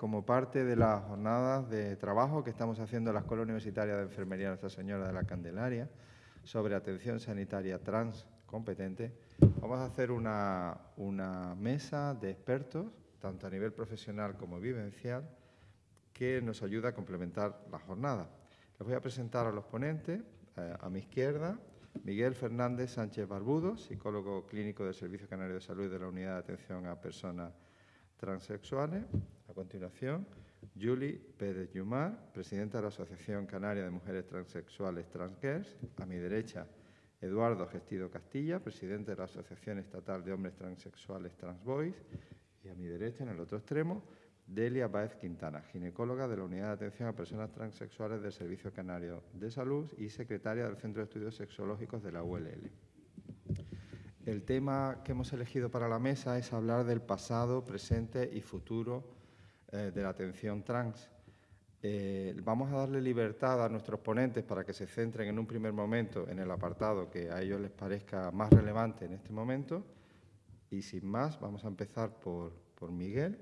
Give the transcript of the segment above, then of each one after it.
como parte de las jornadas de trabajo que estamos haciendo en la Escuela Universitaria de Enfermería Nuestra Señora de la Candelaria sobre atención sanitaria trans competente, vamos a hacer una, una mesa de expertos, tanto a nivel profesional como vivencial, que nos ayuda a complementar la jornada. Les voy a presentar a los ponentes. Eh, a mi izquierda, Miguel Fernández Sánchez Barbudo, psicólogo clínico del Servicio Canario de Salud de la Unidad de Atención a Personas Transexuales. A continuación, Julie Pérez Yumar, presidenta de la Asociación Canaria de Mujeres Transexuales Transgirls. A mi derecha, Eduardo Gestido Castilla, presidente de la Asociación Estatal de Hombres Transexuales Transboys. Y a mi derecha, en el otro extremo, Delia Baez Quintana, ginecóloga de la Unidad de Atención a Personas Transexuales del Servicio Canario de Salud y secretaria del Centro de Estudios Sexológicos de la ULL. El tema que hemos elegido para la mesa es hablar del pasado, presente y futuro eh, de la atención trans. Eh, vamos a darle libertad a nuestros ponentes para que se centren en un primer momento en el apartado que a ellos les parezca más relevante en este momento. Y sin más, vamos a empezar por, por Miguel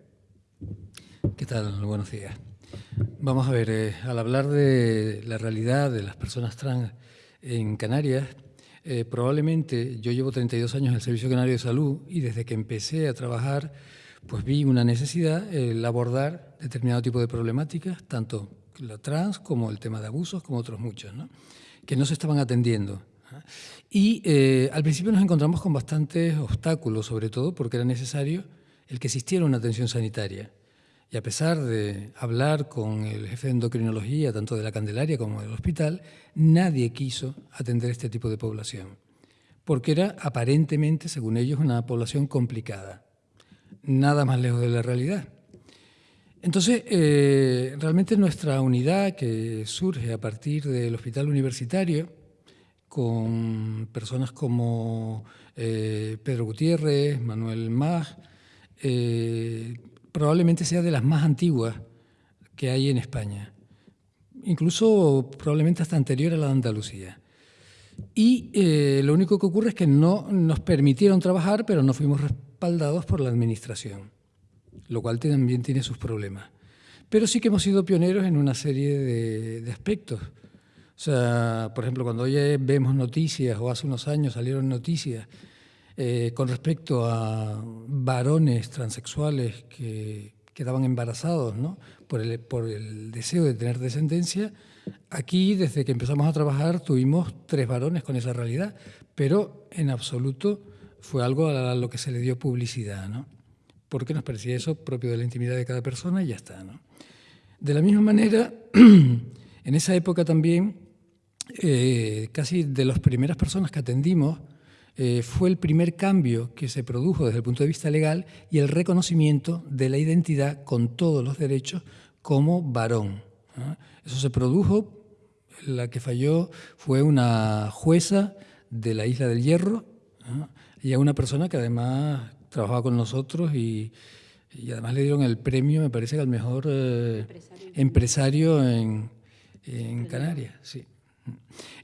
¿Qué tal? Buenos días. Vamos a ver, eh, al hablar de la realidad de las personas trans en Canarias, eh, probablemente yo llevo 32 años en el Servicio Canario de Salud y desde que empecé a trabajar pues vi una necesidad el abordar determinado tipo de problemáticas, tanto la trans como el tema de abusos, como otros muchos, que no se estaban atendiendo. Y eh, al principio nos encontramos con bastantes obstáculos, sobre todo porque era necesario el que existiera una atención sanitaria. Y a pesar de hablar con el jefe de endocrinología, tanto de la Candelaria como del hospital, nadie quiso atender este tipo de población, porque era aparentemente, según ellos, una población complicada. Nada más lejos de la realidad. Entonces, eh, realmente nuestra unidad, que surge a partir del hospital universitario, con personas como eh, Pedro Gutiérrez, Manuel Mag, eh, probablemente sea de las más antiguas que hay en España, incluso probablemente hasta anterior a la de Andalucía. Y eh, lo único que ocurre es que no nos permitieron trabajar, pero no fuimos respaldados por la Administración, lo cual también tiene sus problemas. Pero sí que hemos sido pioneros en una serie de, de aspectos. O sea, por ejemplo, cuando hoy vemos noticias, o hace unos años salieron noticias eh, con respecto a varones transexuales que quedaban embarazados ¿no? por, el, por el deseo de tener descendencia, aquí desde que empezamos a trabajar tuvimos tres varones con esa realidad, pero en absoluto fue algo a lo que se le dio publicidad, ¿no? porque nos parecía eso propio de la intimidad de cada persona y ya está. ¿no? De la misma manera, en esa época también, eh, casi de las primeras personas que atendimos, eh, fue el primer cambio que se produjo desde el punto de vista legal y el reconocimiento de la identidad con todos los derechos como varón. Eso se produjo, la que falló fue una jueza de la Isla del Hierro y a una persona que además trabajaba con nosotros y, además le dieron el premio, me parece que al mejor eh, empresario. en, en Canarias. Sí.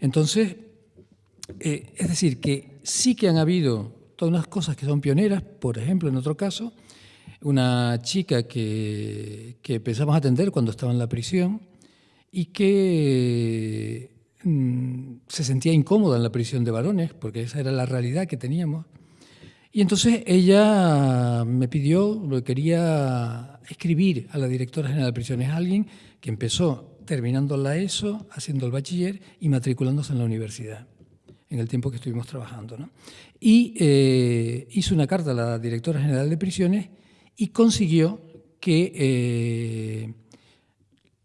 Entonces, eh, es decir, que sí que han habido todas unas cosas que son pioneras, por ejemplo, en otro caso, una chica que, que empezamos a atender cuando estaba en la prisión y que mm, se sentía incómoda en la prisión de varones, porque esa era la realidad que teníamos. Y entonces ella me pidió, quería escribir a la directora general de prisiones, alguien que empezó terminando la ESO, haciendo el bachiller y matriculándose en la universidad en el tiempo que estuvimos trabajando. Y eh, hizo una carta a la directora general de prisiones y consiguió que eh,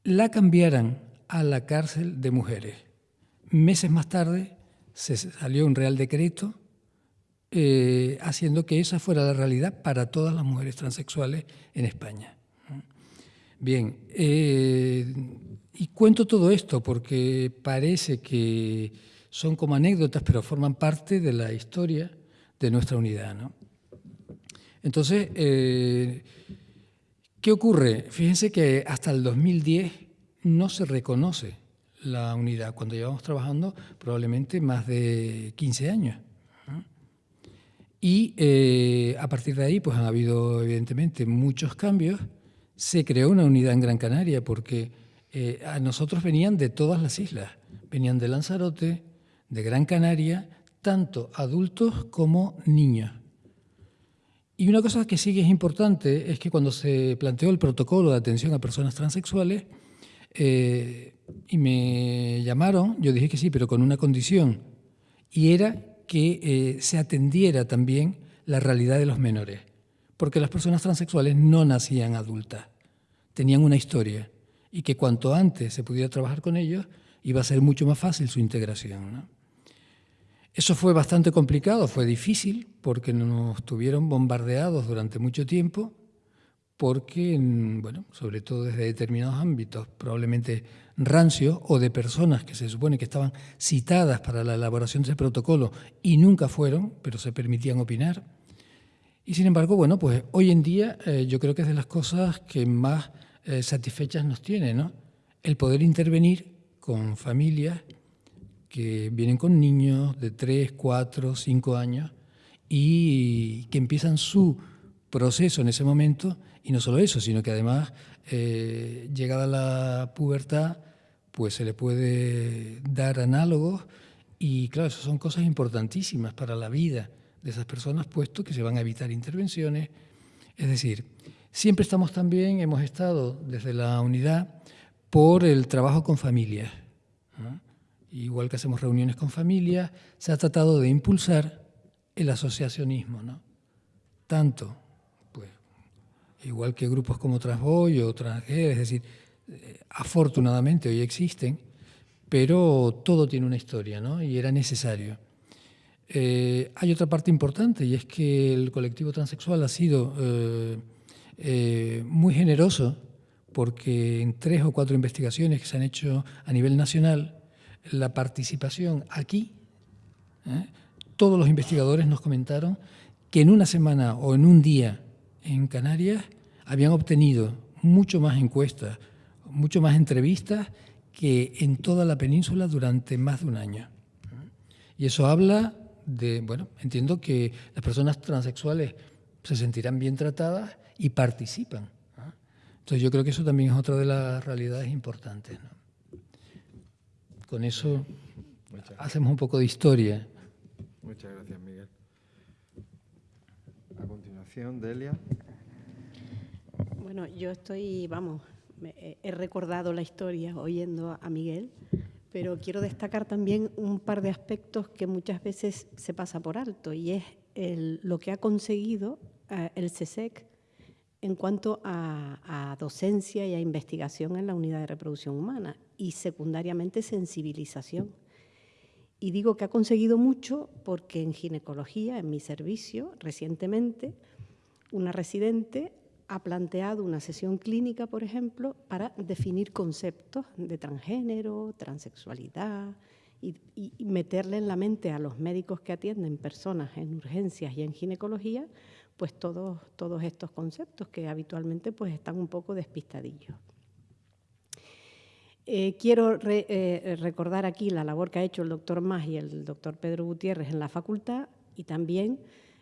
la cambiaran a la cárcel de mujeres. Meses más tarde se salió un real decreto eh, haciendo que esa fuera la realidad para todas las mujeres transexuales en España. Bien, y cuento todo esto porque parece que son como anécdotas, pero forman parte de la historia de nuestra unidad. ¿no? Entonces, eh, ¿qué ocurre? Fíjense que hasta el 2010 no se reconoce la unidad, cuando llevamos trabajando probablemente más de 15 años. Y eh, a partir de ahí pues han habido evidentemente muchos cambios, se creó una unidad en Gran Canaria porque eh, a nosotros venían de todas las islas, venían de Lanzarote, de Gran Canaria, tanto adultos como niños. Y una cosa que sí que es importante es que cuando se planteó el protocolo de atención a personas transexuales eh, y me llamaron, yo dije que sí, pero con una condición, y era que eh, se atendiera también la realidad de los menores, porque las personas transexuales no nacían adultas, tenían una historia y que cuanto antes se pudiera trabajar con ellos, iba a ser mucho más fácil su integración. Eso fue bastante complicado, fue difícil, porque nos tuvieron bombardeados durante mucho tiempo, porque, bueno, sobre todo desde determinados ámbitos, probablemente rancios, o de personas que se supone que estaban citadas para la elaboración de ese protocolo y nunca fueron, pero se permitían opinar. Y sin embargo, bueno, pues hoy en día eh, yo creo que es de las cosas que más eh, satisfechas nos tiene, ¿no? El poder intervenir con familias que vienen con niños de 3, 4, 5 años y que empiezan su proceso en ese momento, y no solo eso, sino que además, eh, llegada la pubertad, pues se le puede dar análogos, y claro, eso son cosas importantísimas para la vida de esas personas, puesto que se van a evitar intervenciones. Es decir, Siempre estamos también, hemos estado desde la unidad por el trabajo con familias. Igual que hacemos reuniones con familias, se ha tratado de impulsar el asociacionismo, ¿no? Tanto, igual que grupos como Transboy o Transger, es decir, eh, afortunadamente hoy existen, pero todo tiene una historia, ¿no? Y era necesario. Eh, hay otra parte importante y es que el colectivo transexual ha sido eh, muy generoso porque en tres o cuatro investigaciones que se han hecho a nivel nacional, la participación aquí, todos los investigadores nos comentaron que en una semana o en un día en Canarias habían obtenido mucho más encuestas, mucho más entrevistas que en toda la península durante más de un año. Y eso habla de, bueno, entiendo que las personas transexuales se sentirán bien tratadas y participan. Entonces yo creo que eso también es otra de las realidades importantes. Con eso hacemos un poco de historia. Muchas gracias, Delia. Bueno, yo estoy, vamos, he recordado la historia oyendo a Miguel, pero quiero destacar también un par de aspectos que muchas veces se pasa por alto y es lo que ha conseguido eh, el CSEC en cuanto a, docencia y a investigación en la unidad de reproducción humana y secundariamente sensibilización. Y digo que ha conseguido mucho porque en ginecología, en mi servicio, recientemente, una residente ha planteado una sesión clínica, por ejemplo, para definir conceptos de transgénero, transexualidad y, meterle en la mente a los médicos que atienden personas en urgencias y en ginecología pues todos, todos estos conceptos que habitualmente pues están un poco despistadillos. Eh, quiero eh, recordar aquí la labor que ha hecho el doctor Más y el doctor Pedro Gutiérrez en la facultad y también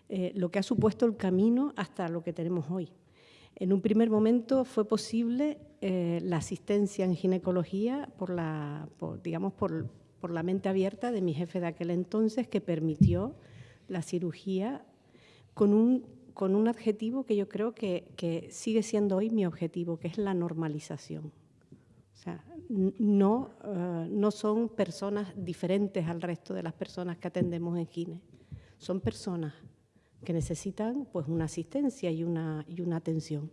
eh, lo que ha supuesto el camino hasta lo que tenemos hoy. En un primer momento fue posible la asistencia en ginecología por la, digamos, por, por la mente abierta de mi jefe de aquel entonces que permitió la cirugía con un con un adjetivo que yo creo que, sigue siendo hoy mi objetivo, que es la normalización. O sea, no, eh, no son personas diferentes al resto de las personas que atendemos en Gine. Son personas que necesitan pues, una asistencia y una, y una atención.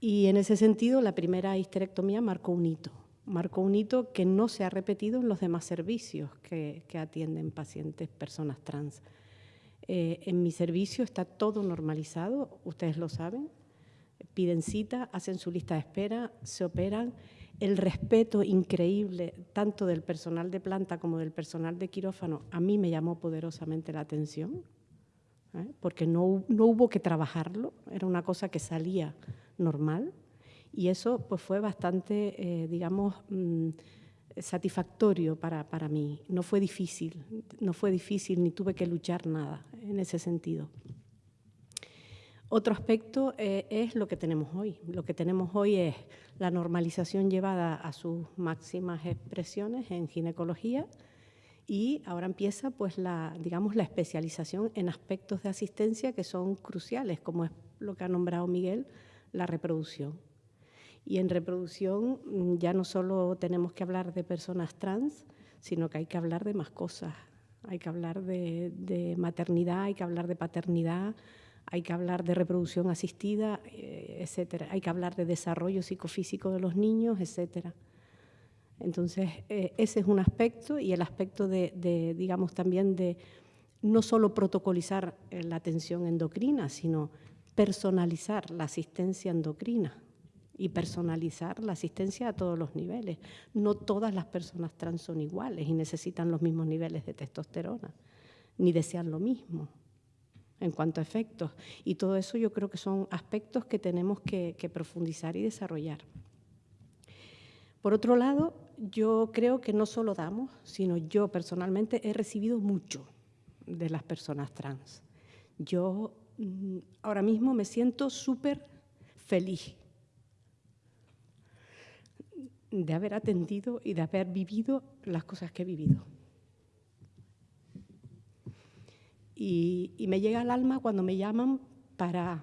Y en ese sentido, la primera histerectomía marcó un hito. Marcó un hito que no se ha repetido en los demás servicios que, atienden pacientes, personas trans. Eh, en mi servicio está todo normalizado, ustedes lo saben. Piden cita, hacen su lista de espera, se operan. El respeto increíble tanto del personal de planta como del personal de quirófano a mí me llamó poderosamente la atención, ¿eh? porque no, no, hubo que trabajarlo, era una cosa que salía normal. Y eso pues, fue bastante, eh, digamos, mm, satisfactorio para, para, mí. No fue difícil, no fue difícil ni tuve que luchar nada en ese sentido. Otro aspecto eh, es lo que tenemos hoy. Lo que tenemos hoy es la normalización llevada a sus máximas expresiones en ginecología y ahora empieza pues la, digamos, la especialización en aspectos de asistencia que son cruciales, como es lo que ha nombrado Miguel, la reproducción. Y en reproducción mm, ya no solo tenemos que hablar de personas trans, sino que hay que hablar de más cosas. Hay que hablar de, maternidad, hay que hablar de paternidad, hay que hablar de reproducción asistida, eh, etcétera. Hay que hablar de desarrollo psicofísico de los niños, etcétera. Entonces, eh, ese es un aspecto y el aspecto de, digamos, también de no solo protocolizar eh, la atención endocrina, sino personalizar la asistencia endocrina y personalizar la asistencia a todos los niveles. No todas las personas trans son iguales y necesitan los mismos niveles de testosterona, ni desean lo mismo en cuanto a efectos. Y todo eso yo creo que son aspectos que tenemos que, profundizar y desarrollar. Por otro lado, yo creo que no solo damos, sino yo personalmente he recibido mucho de las personas trans. Yo mm, ahora mismo me siento súper feliz de haber atendido y de haber vivido las cosas que he vivido. Y, me llega al alma cuando me llaman para,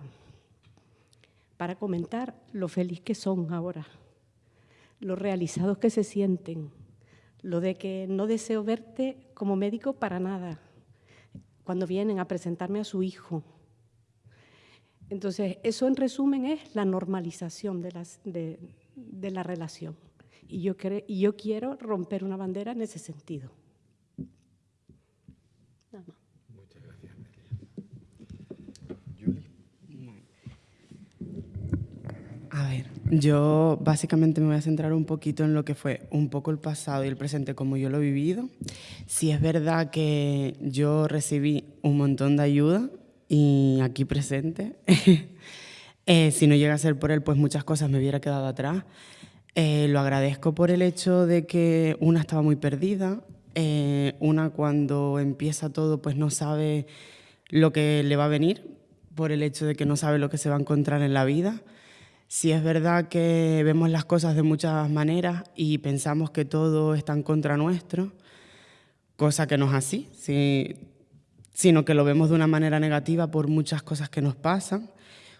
para comentar lo feliz que son ahora, lo realizados que se sienten, lo de que no deseo verte como médico para nada, cuando vienen a presentarme a su hijo. Entonces, eso en resumen es la normalización de, las, de, de la relación. Y yo, y yo quiero romper una bandera en ese sentido. A ver, yo básicamente me voy a centrar un poquito en lo que fue un poco el pasado y el presente como yo lo he vivido. Si es verdad que yo recibí un montón de ayuda y aquí presente, eh, si no llega a ser por él, pues muchas cosas me hubiera quedado atrás. Eh, lo agradezco por el hecho de que una estaba muy perdida, eh, una cuando empieza todo pues no sabe lo que le va a venir, por el hecho de que no sabe lo que se va a encontrar en la vida. Si es verdad que vemos las cosas de muchas maneras y pensamos que todo está en contra nuestro, cosa que no es así, sino que lo vemos de una manera negativa por muchas cosas que nos pasan.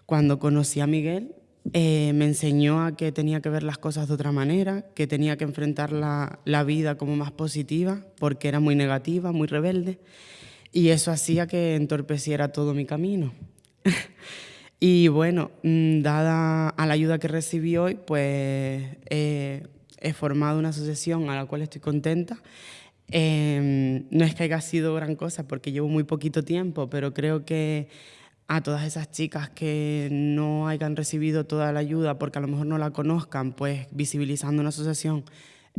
Cuando conocí a Miguel, eh, me enseñó a que tenía que ver las cosas de otra manera, que tenía que enfrentar la vida como más positiva, porque era muy negativa, muy rebelde, y eso hacía que entorpeciera todo mi camino. Y bueno, mm, dada a la ayuda que recibí hoy, pues he formado una asociación a la cual estoy contenta. Em, no es que haya sido gran cosa porque llevo muy poquito tiempo, pero creo que a todas esas chicas que no hayan recibido toda la ayuda porque a lo mejor no la conozcan, pues visibilizando una asociación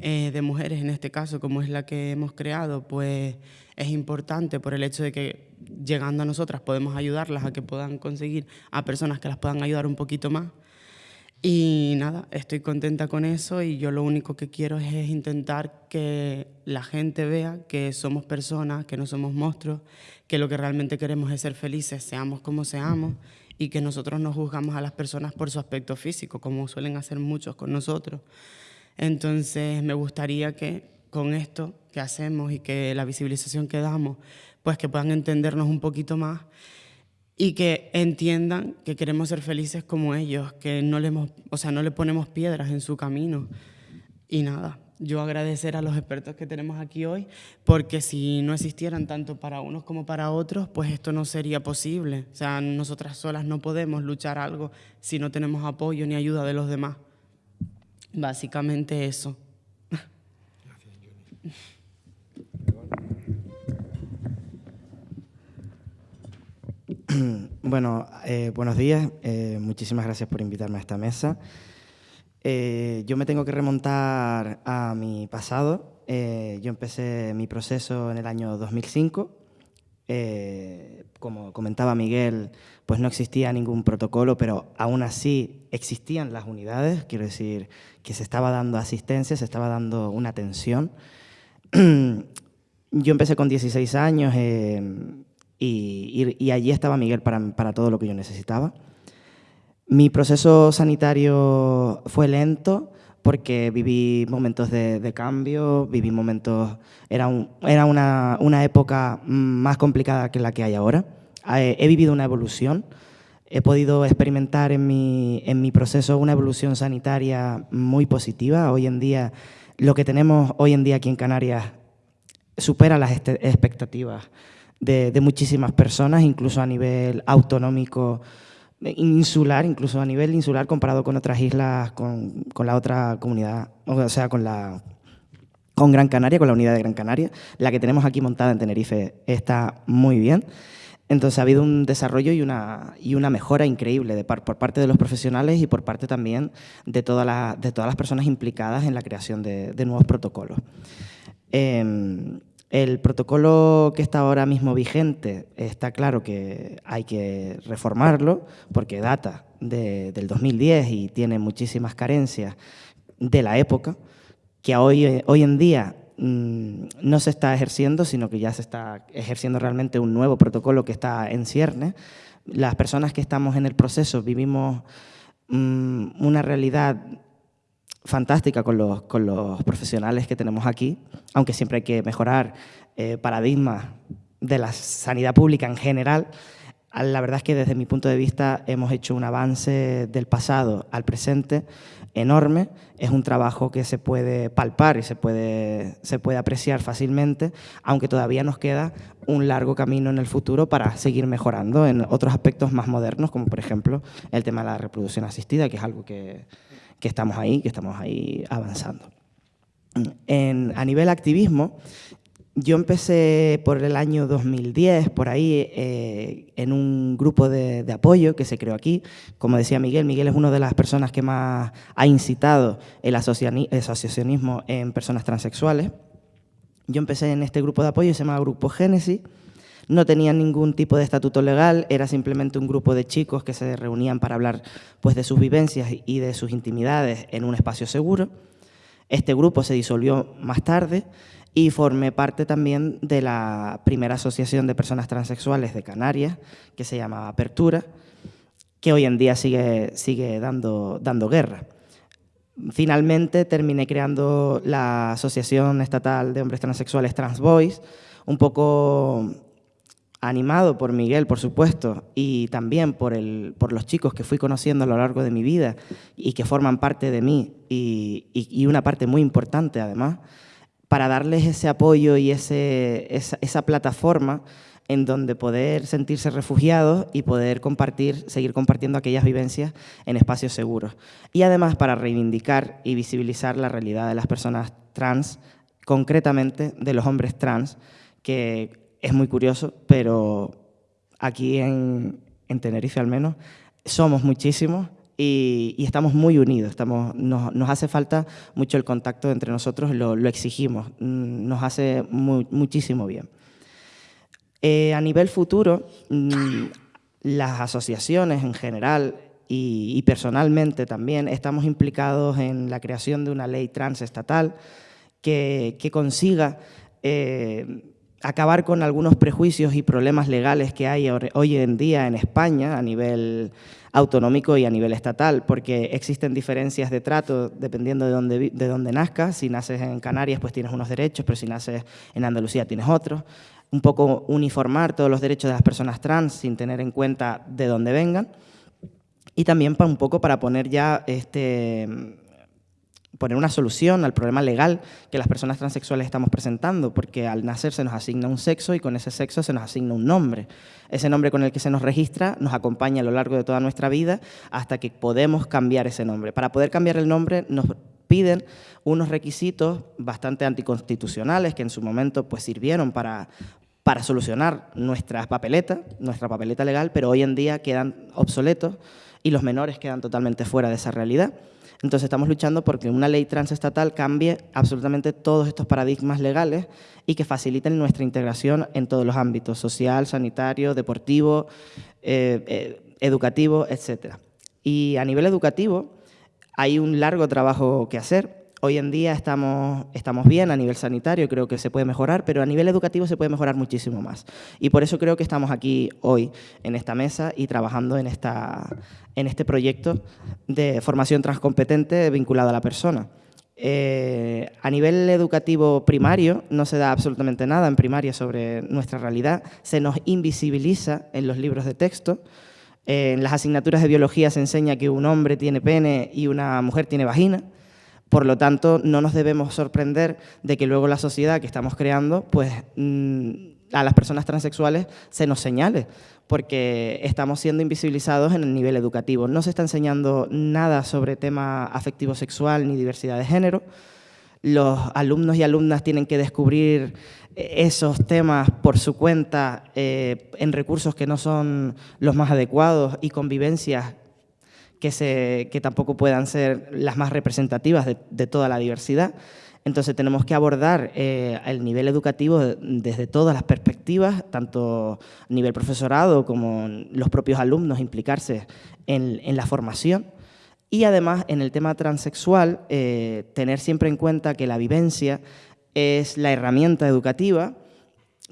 eh, de mujeres en este caso, como es la que hemos creado, pues es importante por el hecho de que llegando a nosotras podemos ayudarlas a que puedan conseguir a personas que las puedan ayudar un poquito más. Y nada, estoy contenta con eso y yo lo único que quiero es intentar que la gente vea que somos personas, que no somos monstruos, que lo que realmente queremos es ser felices, seamos como seamos, y que nosotros no juzgamos a las personas por su aspecto físico, como suelen hacer muchos con nosotros. Entonces me gustaría que con esto que hacemos y que la visibilización que damos, pues que puedan entendernos un poquito más y que entiendan que queremos ser felices como ellos, que no le, o sea, no le ponemos piedras en su camino. Y nada, yo agradecer a los expertos que tenemos aquí hoy, porque si no existieran tanto para unos como para otros, pues esto no sería posible. O sea, nosotras solas no podemos luchar algo si no tenemos apoyo ni ayuda de los demás. Básicamente eso. Bueno, eh, buenos días. Eh, muchísimas gracias por invitarme a esta mesa. Eh, yo me tengo que remontar a mi pasado. yo empecé mi proceso en el año 2005. Como comentaba Miguel, pues no existía ningún protocolo, pero aún así existían las unidades. Quiero decir que se estaba dando asistencia, se estaba dando una atención. yo empecé con 16 años y, allí estaba Miguel para, todo lo que yo necesitaba. Mi proceso sanitario fue lento porque viví momentos de, cambio, viví momentos... Era, era una, una, época más complicada que la que hay ahora. Eh, he vivido una evolución, he podido experimentar en mi, en mi proceso una evolución sanitaria muy positiva. Hoy en día, lo que tenemos hoy en día aquí en Canarias supera las este, expectativas de, muchísimas personas, incluso a nivel autonómico, insular, incluso a nivel insular comparado con otras islas, con, con, la otra comunidad, o sea, con, la, con Gran Canaria, con la unidad de Gran Canaria. La que tenemos aquí montada en Tenerife está muy bien. Entonces ha habido un desarrollo y una, y una mejora increíble de por parte de los profesionales y por parte también de, toda la, de todas las personas implicadas en la creación de, de nuevos protocolos. Eh, el protocolo que está ahora mismo vigente está claro que hay que reformarlo porque data del 2010 y tiene muchísimas carencias de la época, que hoy, hoy en día mm, no se está ejerciendo, sino que ya se está ejerciendo realmente un nuevo protocolo que está en cierne. Las personas que estamos en el proceso vivimos mm, una realidad fantástica con los, con los profesionales que tenemos aquí, aunque siempre hay que mejorar eh, paradigmas de la sanidad pública en general. La verdad es que desde mi punto de vista hemos hecho un avance del pasado al presente enorme. Es un trabajo que se puede palpar y se puede, se puede apreciar fácilmente, aunque todavía nos queda un largo camino en el futuro para seguir mejorando en otros aspectos más modernos, como por ejemplo el tema de la reproducción asistida, que es algo que, que estamos ahí, que estamos ahí avanzando. En, a nivel activismo, yo empecé por el año 2010, por ahí, eh, en un grupo de, apoyo que se creó aquí. Como decía Miguel, Miguel es una de las personas que más ha incitado el asociacionismo en personas transexuales. Yo empecé en este grupo de apoyo, se llama Grupo Génesis, no tenía ningún tipo de estatuto legal, era simplemente un grupo de chicos que se reunían para hablar pues, de sus vivencias y de sus intimidades en un espacio seguro. Este grupo se disolvió más tarde y formé parte también de la primera asociación de personas transexuales de Canarias, que se llamaba Apertura, que hoy en día sigue, sigue dando, dando guerra. Finalmente terminé creando la Asociación Estatal de Hombres Transexuales Transboys, un poco animado por Miguel, por supuesto, y también por, el, por los chicos que fui conociendo a lo largo de mi vida y que forman parte de mí y, una parte muy importante además, para darles ese apoyo y ese, esa, plataforma en donde poder sentirse refugiados y poder compartir, seguir compartiendo aquellas vivencias en espacios seguros. Y además para reivindicar y visibilizar la realidad de las personas trans, concretamente de los hombres trans, que es muy curioso, pero aquí en, Tenerife al menos somos muchísimos y, estamos muy unidos. Estamos, nos, hace falta mucho el contacto entre nosotros, lo, exigimos, mm, nos hace muchísimo bien. Eh, a nivel futuro, mm, las asociaciones en general y, personalmente también estamos implicados en la creación de una ley transestatal que, que consiga eh, acabar con algunos prejuicios y problemas legales que hay hoy en día en España a nivel autonómico y a nivel estatal, porque existen diferencias de trato dependiendo de dónde, de dónde nazcas. Si naces en Canarias, pues tienes unos derechos, pero si naces en Andalucía tienes otros. Un poco uniformar todos los derechos de las personas trans sin tener en cuenta de dónde vengan. Y también para un poco para poner ya este, poner una solución al problema legal que las personas transexuales estamos presentando, porque al nacer se nos asigna un sexo y con ese sexo se nos asigna un nombre. Ese nombre con el que se nos registra nos acompaña a lo largo de toda nuestra vida hasta que podemos cambiar ese nombre. Para poder cambiar el nombre nos piden unos requisitos bastante anticonstitucionales que en su momento pues, sirvieron para, para solucionar nuestra papeleta, nuestra papeleta legal, pero hoy en día quedan obsoletos y los menores quedan totalmente fuera de esa realidad. Entonces estamos luchando porque una ley transestatal cambie absolutamente todos estos paradigmas legales y que faciliten nuestra integración en todos los ámbitos, social, sanitario, deportivo, eh, eh, educativo, etc. Y a nivel educativo hay un largo trabajo que hacer. Hoy en día estamos, estamos bien a nivel sanitario, creo que se puede mejorar, pero a nivel educativo se puede mejorar muchísimo más. Y por eso creo que estamos aquí hoy en esta mesa y trabajando en, esta, en este proyecto de formación transcompetente vinculado a la persona. Eh, a nivel educativo primario no se da absolutamente nada en primaria sobre nuestra realidad, se nos invisibiliza en los libros de texto, en las asignaturas de biología se enseña que un hombre tiene pene y una mujer tiene vagina, por lo tanto no nos debemos sorprender de que luego la sociedad que estamos creando, pues mm, a las personas transexuales se nos señale porque estamos siendo invisibilizados en el nivel educativo. No se está enseñando nada sobre tema afectivo sexual ni diversidad de género. Los alumnos y alumnas tienen que descubrir esos temas por su cuenta eh, en recursos que no son los más adecuados y convivencias que, tampoco puedan ser las más representativas de toda la diversidad. Entonces tenemos que abordar eh, el nivel educativo desde todas las perspectivas, tanto a nivel profesorado como los propios alumnos, implicarse en, la formación. Y además, en el tema transexual, eh, tener siempre en cuenta que la vivencia es la herramienta educativa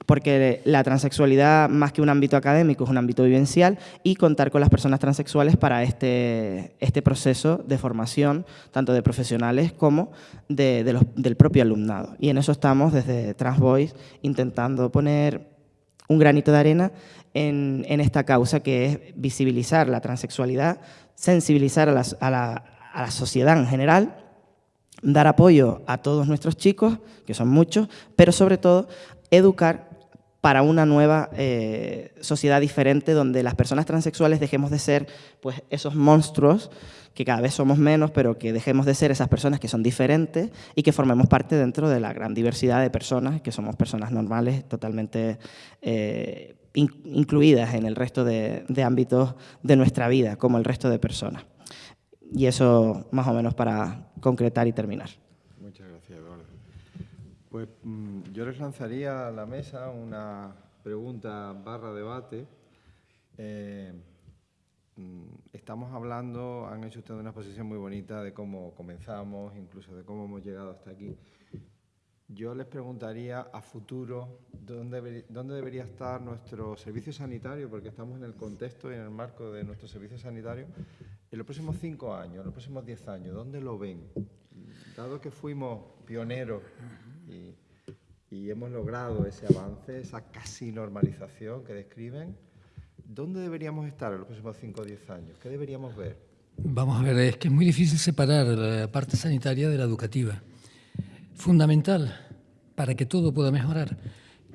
porque la transexualidad, más que un ámbito académico, es un ámbito vivencial y contar con las personas transexuales para este, este proceso de formación, tanto de profesionales como de, del propio alumnado. Y en eso estamos desde Transvoice intentando poner un granito de arena en, esta causa que es visibilizar la transexualidad, sensibilizar a a la sociedad en general dar apoyo a todos nuestros chicos, que son muchos, pero sobre todo educar para una nueva eh, sociedad diferente donde las personas transexuales dejemos de ser pues, esos monstruos que cada vez somos menos, pero que dejemos de ser esas personas que son diferentes y que formemos parte dentro de la gran diversidad de personas, que somos personas normales, totalmente eh, incluidas en el resto de, de ámbitos de nuestra vida, como el resto de personas. Y eso más o menos para concretar y terminar. Pues mm, yo les lanzaría a la mesa una pregunta barra debate. Eh, mm, estamos hablando, han hecho ustedes una exposición muy bonita de cómo comenzamos, incluso de cómo hemos llegado hasta aquí. Yo les preguntaría a futuro dónde, dónde debería estar nuestro servicio sanitario, porque estamos en el contexto y en el marco de nuestro servicio sanitario, en los próximos cinco años, en los próximos diez años, ¿dónde lo ven? Dado que fuimos pioneros y, hemos logrado ese avance, esa casi normalización que describen. ¿Dónde deberíamos estar en los próximos 5 o 10 años? ¿Qué deberíamos ver? Vamos a ver, es que es muy difícil separar la parte sanitaria de la educativa. Fundamental para que todo pueda mejorar,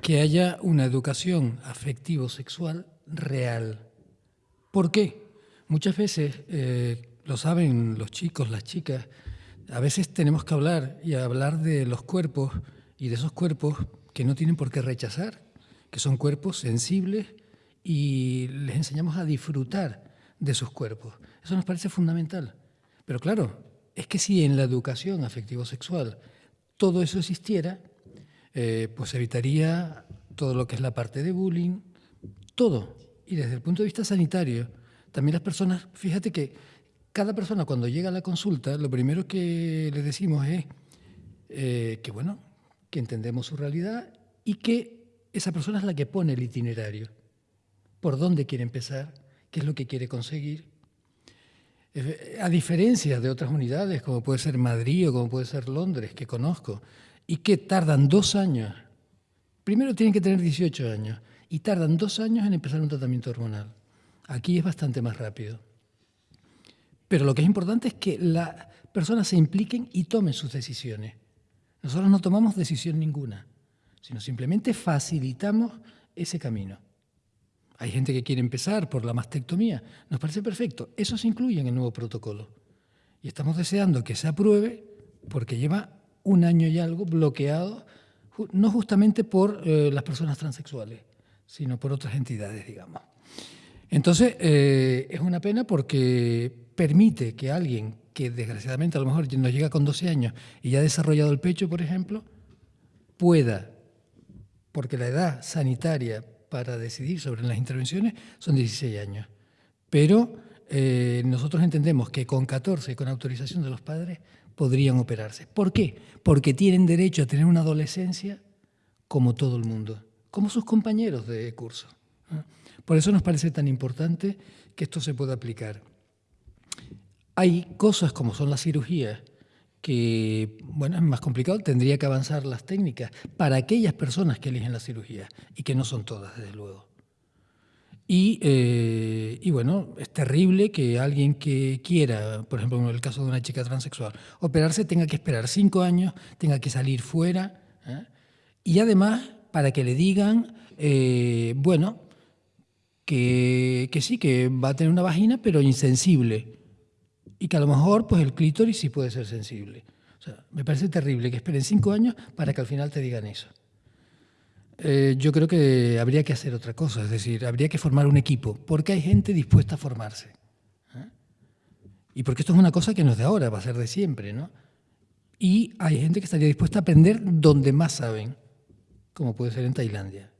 que haya una educación afectivo-sexual real. ¿Por qué? Muchas veces, eh, lo saben los chicos, las chicas, a veces tenemos que hablar y hablar de los cuerpos y de esos cuerpos que no tienen por qué rechazar, que son cuerpos sensibles y les enseñamos a disfrutar de sus cuerpos. Eso nos parece fundamental. Pero claro, es que si en la educación afectivo-sexual todo eso existiera, eh, pues evitaría todo lo que es la parte de bullying, todo. Y desde el punto de vista sanitario, también las personas, fíjate que cada persona cuando llega a la consulta, lo primero que le decimos es eh, que, bueno, que entendemos su realidad y que esa persona es la que pone el itinerario. Por dónde quiere empezar, qué es lo que quiere conseguir. Eh, a diferencia de otras unidades, como puede ser Madrid o como puede ser Londres, que conozco, y que tardan dos años. Primero tienen que tener 18 años y tardan dos años en empezar un tratamiento hormonal. Aquí es bastante más rápido. Pero lo que es importante es que las personas se impliquen y tomen sus decisiones. Nosotros no tomamos decisión ninguna, sino simplemente facilitamos ese camino. Hay gente que quiere empezar por la mastectomía. Nos parece perfecto. Eso se incluye en el nuevo protocolo. Y estamos deseando que se apruebe porque lleva un año y algo bloqueado, no justamente por eh, las personas transexuales, sino por otras entidades, digamos. Entonces, eh, es una pena porque permite que alguien que desgraciadamente a lo mejor nos llega con 12 años y ya ha desarrollado el pecho, por ejemplo, pueda, porque la edad sanitaria para decidir sobre las intervenciones son 16 años. Pero eh, nosotros entendemos que con 14, con autorización de los padres, podrían operarse. ¿Por qué? Porque tienen derecho a tener una adolescencia como todo el mundo, como sus compañeros de curso. Por eso nos parece tan importante que esto se pueda aplicar. Hay cosas como son las cirugías que, bueno, es más complicado, tendría que avanzar las técnicas para aquellas personas que eligen la cirugía y que no son todas, desde luego. Y, eh, y, bueno, es terrible que alguien que quiera, por ejemplo, en el caso de una chica transexual, operarse tenga que esperar cinco años, tenga que salir fuera. ¿eh? Y además, para que le digan, eh, bueno, que, que, sí, que va a tener una vagina, pero insensible. Y que a lo mejor pues, el clítoris sí puede ser sensible. O sea, me parece terrible que esperen cinco años para que al final te digan eso. Eh, yo creo que habría que hacer otra cosa, es decir, habría que formar un equipo, porque hay gente dispuesta a formarse. ¿eh? Y porque esto es una cosa que no es de ahora, va a ser de siempre, ¿no? Y hay gente que estaría dispuesta a aprender donde más saben, como puede ser en Tailandia.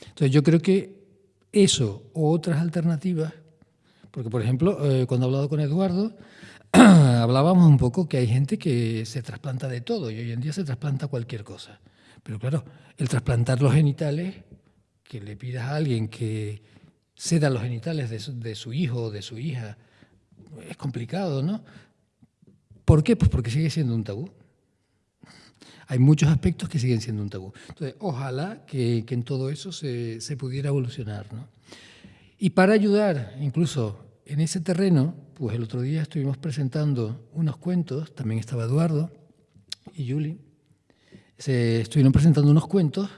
Entonces yo creo que eso o otras alternativas, porque por ejemplo, eh, cuando he hablado con Eduardo, hablábamos un poco que hay gente que se trasplanta de todo y hoy en día se trasplanta cualquier cosa. Pero claro, el trasplantar los genitales, que le pidas a alguien que ceda los genitales de su, hijo o de su hija, es complicado, ¿no? ¿Por qué? Pues porque sigue siendo un tabú. Hay muchos aspectos que siguen siendo un tabú. Entonces, ojalá que, en todo eso se, se, pudiera evolucionar. ¿no? Y para ayudar, incluso en ese terreno, pues el otro día estuvimos presentando unos cuentos, también estaba Eduardo y Julie, se estuvieron presentando unos cuentos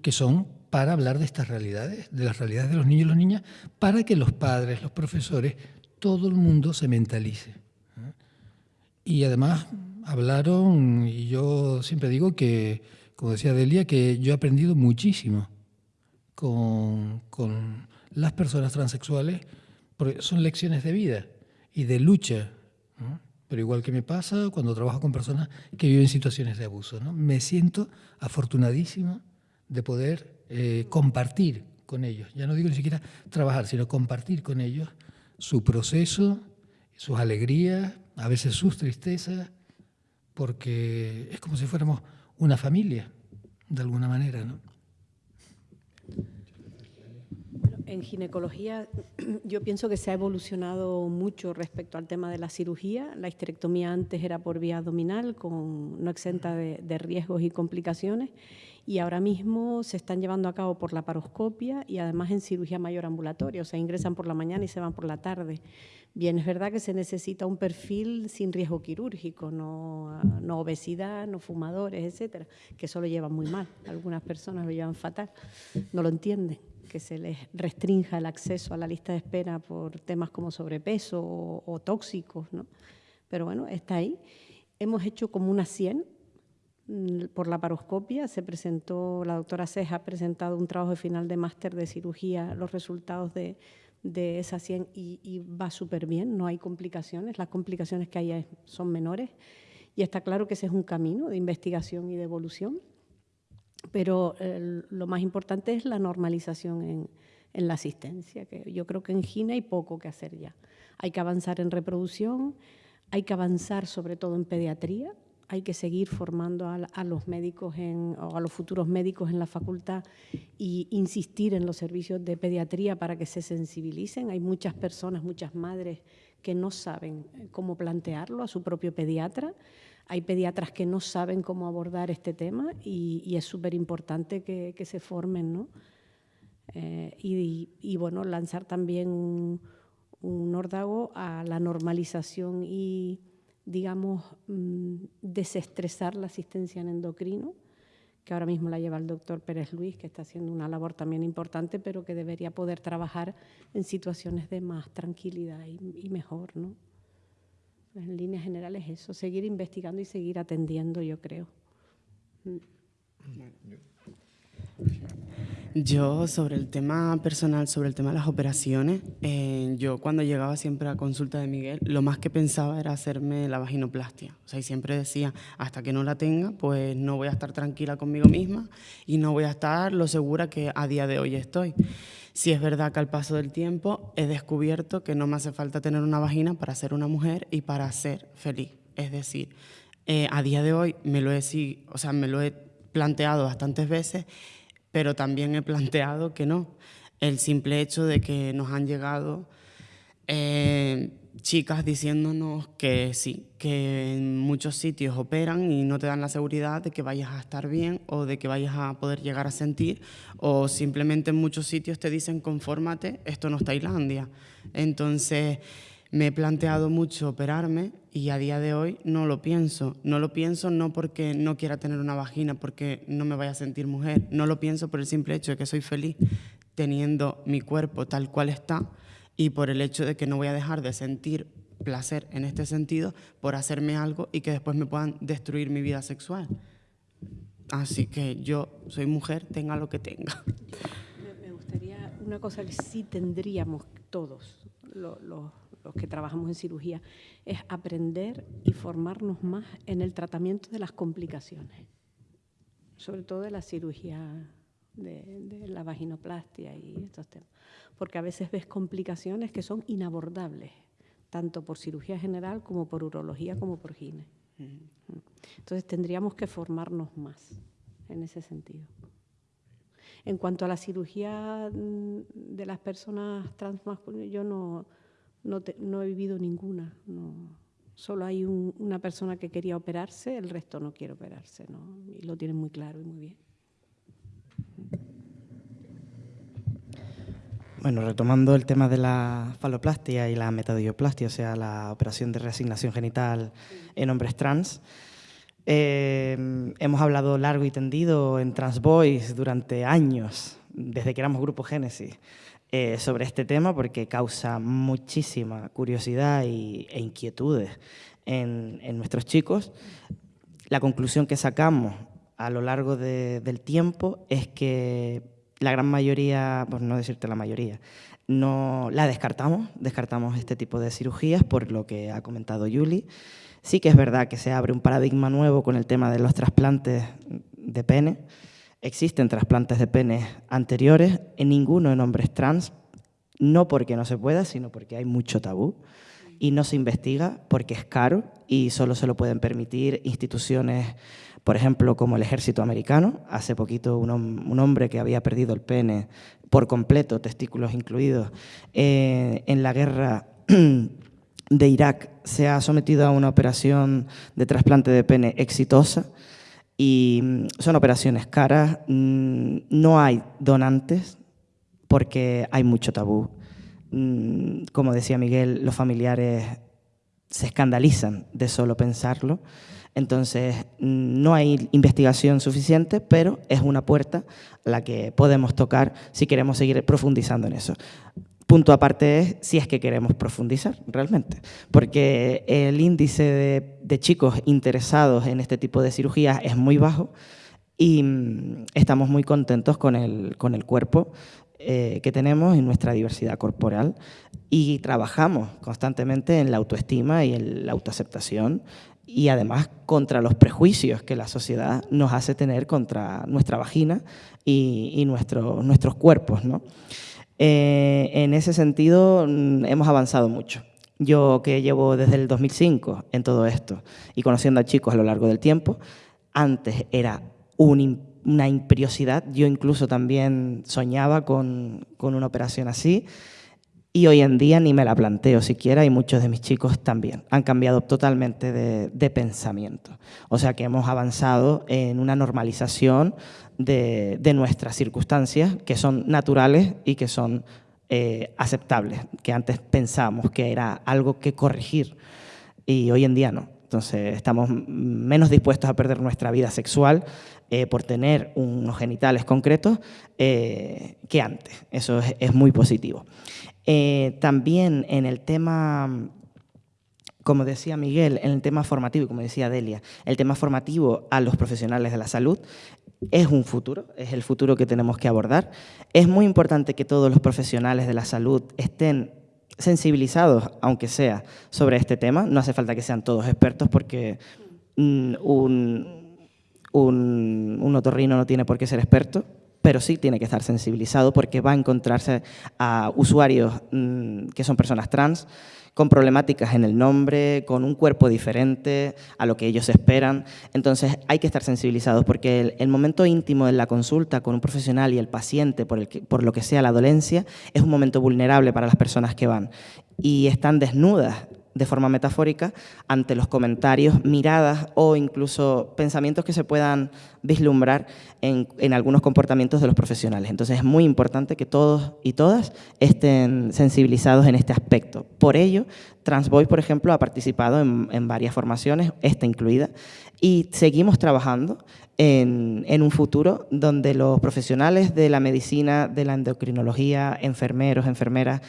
que son para hablar de estas realidades, de las realidades de los niños y las niñas, para que los padres, los profesores, todo el mundo se mentalice. Y además hablaron, y yo siempre digo que, como decía Delia, que yo he aprendido muchísimo con, con las personas transexuales, porque son lecciones de vida y de lucha. Pero igual que me pasa cuando trabajo con personas que viven situaciones de abuso. ¿no? Me siento afortunadísimo de poder eh, compartir con ellos. Ya no digo ni siquiera trabajar, sino compartir con ellos su proceso, sus alegrías, a veces sus tristezas, porque es como si fuéramos una familia, de alguna manera. ¿no? En ginecología yo pienso que se ha evolucionado mucho respecto al tema de la cirugía. La histerectomía antes era por vía abdominal, con, no exenta de, de riesgos y complicaciones, y ahora mismo se están llevando a cabo por la paroscopia y además en cirugía mayor ambulatoria, o sea, ingresan por la mañana y se van por la tarde. Bien, es verdad que se necesita un perfil sin riesgo quirúrgico, no, no obesidad, no fumadores, etcétera, que eso lo llevan muy mal. Algunas personas lo llevan fatal, no lo entienden que se les restrinja el acceso a la lista de espera por temas como sobrepeso o, tóxicos, ¿no? Pero bueno, está ahí. Hemos hecho como una 100 mm, por la paroscopia. Se presentó, la doctora Ceja ha presentado un trabajo de final de máster de cirugía, los resultados de, de esa 100 y, y va súper bien, no hay complicaciones, las complicaciones que hay son menores y está claro que ese es un camino de investigación y de evolución pero lo más importante es la normalización en, la asistencia, que yo creo que en Gina hay poco que hacer ya. Hay que avanzar en reproducción, hay que avanzar sobre todo en pediatría, hay que seguir formando a, los médicos o a los futuros médicos en la facultad e insistir en los servicios de pediatría para que se sensibilicen. Hay muchas personas, muchas madres que no saben cómo plantearlo a su propio pediatra. Hay pediatras que no saben cómo abordar este tema y, es súper importante que, se formen, ¿no? Eh, y, bueno, lanzar también un, un, órdago a la normalización y, digamos, mm, desestresar la asistencia en endocrino, que ahora mismo la lleva el doctor Pérez Luis, que está haciendo una labor también importante, pero que debería poder trabajar en situaciones de más tranquilidad y, y mejor, ¿no? En líneas generales eso, seguir investigando y seguir atendiendo, yo creo. Yo sobre el tema personal, sobre el tema de las operaciones, eh, yo cuando llegaba siempre a consulta de Miguel, lo más que pensaba era hacerme la vaginoplastia. O sea, y siempre decía, hasta que no la tenga, pues no voy a estar tranquila conmigo misma y no voy a estar lo segura que a día de hoy estoy. Si es verdad que al paso del tiempo he descubierto que no me hace falta tener una vagina para ser una mujer y para ser feliz. Es decir, eh, a día de hoy me lo, he, o sea, me lo he planteado bastantes veces, pero también he planteado que no. El simple hecho de que nos han llegado eh, chicas diciéndonos que sí, que en muchos sitios operan y no te dan la seguridad de que vayas a estar bien o de que vayas a poder llegar a sentir, o simplemente en muchos sitios te dicen confórmate, esto no es Tailandia. Entonces me he planteado mucho operarme y a día de hoy no lo pienso. No lo pienso no porque no quiera tener una vagina, porque no me vaya a sentir mujer, no lo pienso por el simple hecho de que soy feliz teniendo mi cuerpo tal cual está y por el hecho de que no voy a dejar de sentir placer en este sentido por hacerme algo y que después me puedan destruir mi vida sexual. Así que yo soy mujer, tenga lo que tenga. Me gustaría una cosa que sí tendríamos todos, los, que trabajamos en cirugía, es aprender y formarnos más en el tratamiento de las complicaciones, sobre todo de la cirugía de la vaginoplastia y estos temas porque a veces ves complicaciones que son inabordables, tanto por cirugía general como por urología como por gine. Entonces tendríamos que formarnos más en ese sentido. En cuanto a la cirugía mm, de las personas transmasculinas, yo no, no, he vivido ninguna. Solo hay una persona que quería operarse, el resto no quiere operarse. Y lo tienen muy claro y muy bien. Bueno, retomando el tema de la faloplastia y la metadioplastia, o sea, la operación de reasignación genital en hombres trans, eh, hemos hablado largo y tendido en Transboys durante años, desde que éramos Grupo Génesis, eh, sobre este tema porque causa muchísima curiosidad e inquietudes en, nuestros chicos. La conclusión que sacamos a lo largo del tiempo es que la gran mayoría, por no decirte la mayoría, no la descartamos, descartamos este tipo de cirugías por lo que ha comentado Yuli. Sí que es verdad que se abre un paradigma nuevo con el tema de los trasplantes de pene. Existen trasplantes de pene anteriores, en ninguno en hombres trans, no porque no se pueda, sino porque hay mucho tabú y no se investiga porque es caro y solo se lo pueden permitir instituciones por ejemplo, como el ejército americano, hace poquito un, hombre que había perdido el pene por completo, testículos incluidos, eh, en la guerra de Irak se ha sometido a una operación de trasplante de pene exitosa y mm, son operaciones caras, mm, no hay donantes porque hay mucho tabú. Mm, como decía Miguel, los familiares se escandalizan de solo pensarlo. Entonces, no hay investigación suficiente, pero es una puerta a la que podemos tocar si queremos seguir profundizando en eso. Punto aparte es si es que queremos profundizar realmente, porque el índice de, chicos interesados en este tipo de cirugías es muy bajo y mm, estamos muy contentos con el, con el cuerpo eh, que tenemos y nuestra diversidad corporal y trabajamos constantemente en la autoestima y en la autoaceptación y además contra los prejuicios que la sociedad nos hace tener contra nuestra vagina y, nuestros cuerpos. ¿no? Eh, en ese sentido mm, hemos avanzado mucho. Yo que llevo desde el 2005 en todo esto y conociendo a chicos a lo largo del tiempo, antes era una imperiosidad, yo incluso también soñaba con, con una operación así, y hoy en día ni me la planteo siquiera y muchos de mis chicos también. Han cambiado totalmente de, pensamiento. O sea que hemos avanzado en una normalización de, nuestras circunstancias que son naturales y que son eh, aceptables, que antes pensábamos que era algo que corregir y hoy en día no. Entonces estamos menos dispuestos a perder nuestra vida sexual eh, por tener unos genitales concretos eh, que antes. Eso es muy positivo. Eh, también en el tema, como decía Miguel, en el tema formativo, y como decía Delia, el tema formativo a los profesionales de la salud es un futuro, es el futuro que tenemos que abordar. Es muy importante que todos los profesionales de la salud estén sensibilizados, aunque sea, sobre este tema. No hace falta que sean todos expertos porque un, un, un otorrino no tiene por qué ser experto, pero sí tiene que estar sensibilizado porque va a encontrarse a usuarios mm, que son personas trans, con problemáticas en el nombre, con un cuerpo diferente a lo que ellos esperan. Entonces hay que estar sensibilizados porque el, momento íntimo de la consulta con un profesional y el paciente, por, el por lo que sea la dolencia, es un momento vulnerable para las personas que van y están desnudas de forma metafórica ante los comentarios, miradas o incluso pensamientos que se puedan vislumbrar en, algunos comportamientos de los profesionales. Entonces es muy importante que todos y todas estén sensibilizados en este aspecto. Por ello, Transvoice, por ejemplo, ha participado en, varias formaciones, esta incluida, y seguimos trabajando en, en, un futuro donde los profesionales de la medicina, de la endocrinología, enfermeros, enfermeras,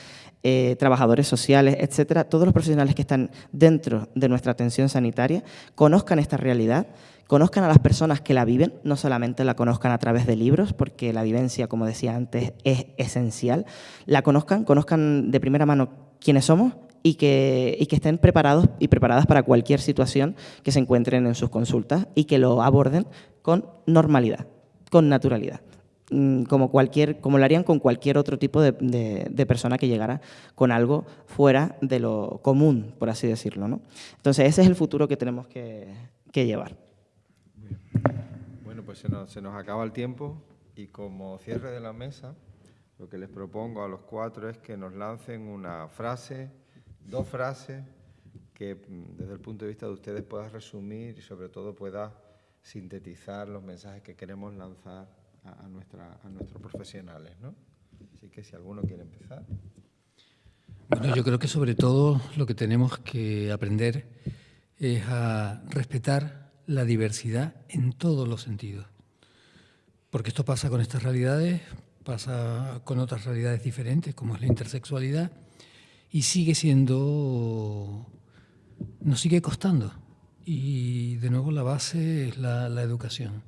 eh, trabajadores sociales, etcétera, todos los profesionales que están dentro de nuestra atención sanitaria conozcan esta realidad, conozcan a las personas que la viven, no solamente la conozcan a través de libros, porque la vivencia, como decía antes, es esencial, la conozcan, conozcan de primera mano quiénes somos y que, y que estén preparados y preparadas para cualquier situación que se encuentren en sus consultas y que lo aborden con normalidad, con naturalidad. Mm, como, cualquier, como lo harían con cualquier otro tipo de, persona que llegara con algo fuera de lo común, por así decirlo. ¿no? Entonces, ese es el futuro que tenemos que, llevar. Bueno, pues se nos, se nos acaba el tiempo y como cierre de la mesa, lo que les propongo a los cuatro es que nos lancen una frase, dos frases, que mm, desde el punto de vista de ustedes pueda resumir y sobre todo pueda sintetizar los mensajes que queremos lanzar a, nuestros profesionales. ¿no? Así que si alguno quiere empezar. Bueno, yo creo que sobre todo lo que tenemos que aprender es a respetar la diversidad en todos los sentidos. Porque esto pasa con estas realidades, pasa con otras realidades diferentes, como es la intersexualidad, y sigue siendo, nos sigue costando. Y de nuevo la base es la educación.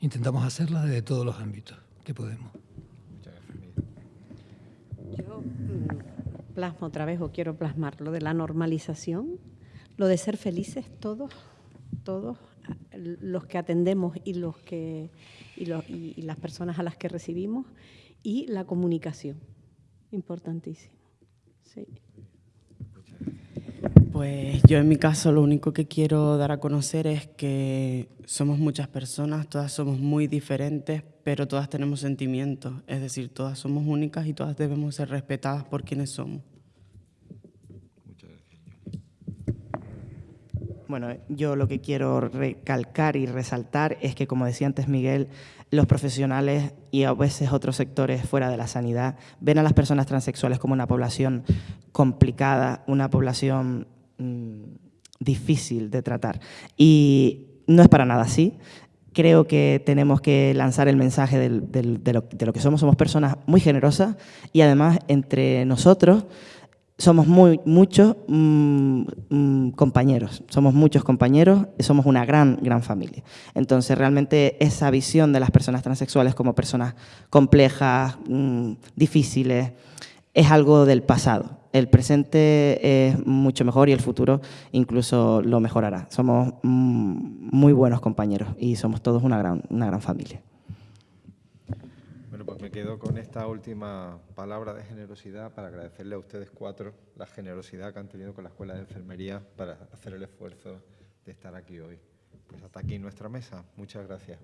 Intentamos hacerla desde todos los ámbitos que podemos. Yo mm, plasmo otra vez o quiero plasmar lo de la normalización, lo de ser felices todos, todos los que atendemos y los que y, y las personas a las que recibimos y la comunicación, importantísimo. Sí. Pues yo en mi caso lo único que quiero dar a conocer es que somos muchas personas, todas somos muy diferentes, pero todas tenemos sentimientos, es decir, todas somos únicas y todas debemos ser respetadas por quienes somos. Muchas gracias. Bueno, yo lo que quiero recalcar y resaltar es que, como decía antes Miguel, los profesionales y a veces otros sectores fuera de la sanidad ven a las personas transexuales como una población complicada, una población Mm, difícil de tratar. Y no es para nada así. Creo que tenemos que lanzar el mensaje de, lo, que somos. Somos personas muy generosas y además entre nosotros somos muy, muchos mm, mm, compañeros, somos muchos compañeros, somos una gran, gran familia. Entonces, realmente esa visión de las personas transexuales como personas complejas, difíciles, es algo del pasado el presente es mucho mejor y el futuro incluso lo mejorará. Somos mm, muy buenos compañeros y somos todos una gran, una gran familia. Bueno, pues me quedo con esta última palabra de generosidad para agradecerle a ustedes cuatro la generosidad que han tenido con la Escuela de Enfermería para hacer el esfuerzo de estar aquí hoy. Pues hasta aquí nuestra mesa. Muchas gracias.